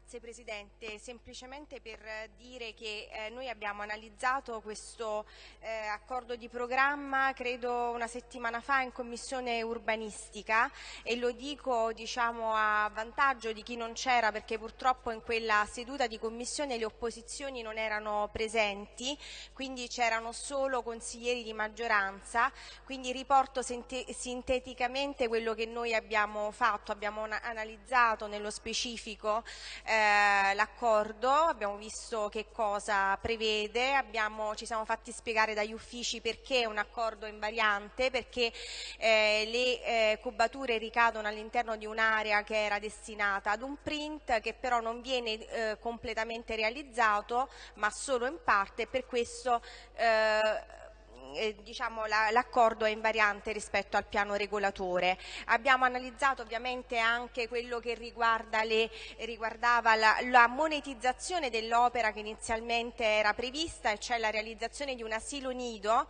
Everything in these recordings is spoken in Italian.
Grazie Presidente, semplicemente per dire che eh, noi abbiamo analizzato questo eh, accordo di programma credo una settimana fa in Commissione Urbanistica e lo dico diciamo, a vantaggio di chi non c'era perché purtroppo in quella seduta di Commissione le opposizioni non erano presenti, quindi c'erano solo consiglieri di maggioranza, quindi riporto sinteticamente quello che noi abbiamo fatto, abbiamo analizzato nello specifico eh, l'accordo, abbiamo visto che cosa prevede, abbiamo, ci siamo fatti spiegare dagli uffici perché è un accordo invariante, perché eh, le eh, cubature ricadono all'interno di un'area che era destinata ad un print che però non viene eh, completamente realizzato ma solo in parte e per questo eh, diciamo, l'accordo è invariante rispetto al piano regolatore. Abbiamo analizzato ovviamente anche quello che riguarda le, riguardava la, la monetizzazione dell'opera che inizialmente era prevista, cioè la realizzazione di un asilo nido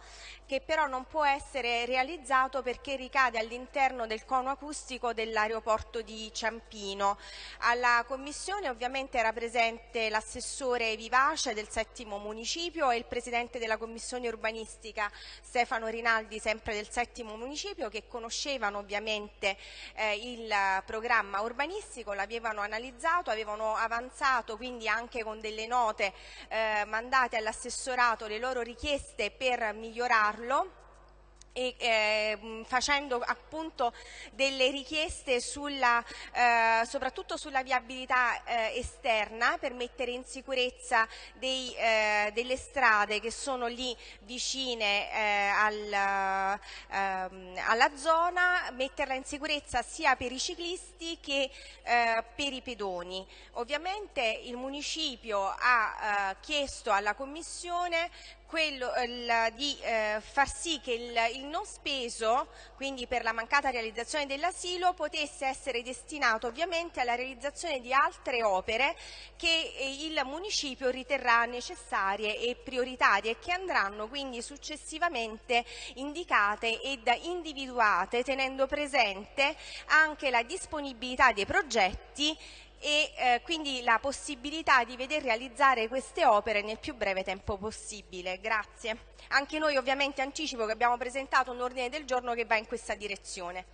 che però non può essere realizzato perché ricade all'interno del cono acustico dell'aeroporto di Ciampino. Alla commissione ovviamente era presente l'assessore Vivace del settimo municipio e il presidente della commissione urbanistica Stefano Rinaldi, sempre del settimo municipio, che conoscevano ovviamente eh, il programma urbanistico, l'avevano analizzato, avevano avanzato quindi anche con delle note eh, mandate all'assessorato le loro richieste per migliorarlo e, eh, facendo appunto delle richieste sulla, eh, soprattutto sulla viabilità eh, esterna per mettere in sicurezza dei, eh, delle strade che sono lì vicine eh, al, ehm, alla zona, metterla in sicurezza sia per i ciclisti che eh, per i pedoni. Ovviamente il municipio ha chiesto alla Commissione quello, il, di eh, far sì che il, il, non speso, quindi per la mancata realizzazione dell'asilo, potesse essere destinato ovviamente alla realizzazione di altre opere che eh, il municipio riterrà necessarie e prioritarie e che andranno quindi successivamente indicate ed individuate tenendo presente anche la disponibilità dei progetti e eh, quindi la possibilità di veder realizzare queste opere nel più breve tempo possibile. Grazie. Anche noi ovviamente anticipo che abbiamo presentato un ordine del giorno che va in questa direzione.